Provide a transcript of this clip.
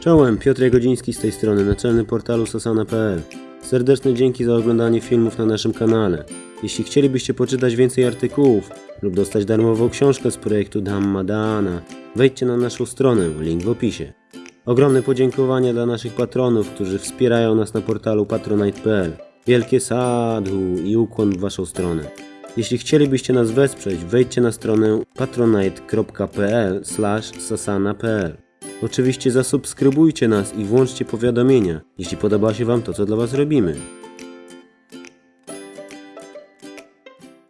Czołem, Piotr Jagodziński z tej strony, naczelny portalu sasana.pl. Serdeczne dzięki za oglądanie filmów na naszym kanale. Jeśli chcielibyście poczytać więcej artykułów lub dostać darmową książkę z projektu Dhammadana, wejdźcie na naszą stronę, link w opisie. Ogromne podziękowania dla naszych patronów, którzy wspierają nas na portalu patronite.pl. Wielkie sadhu i ukłon w waszą stronę. Jeśli chcielibyście nas wesprzeć, wejdźcie na stronę patronite.pl sasana.pl. Oczywiście zasubskrybujcie nas i włączcie powiadomienia, jeśli podoba się wam to, co dla was robimy.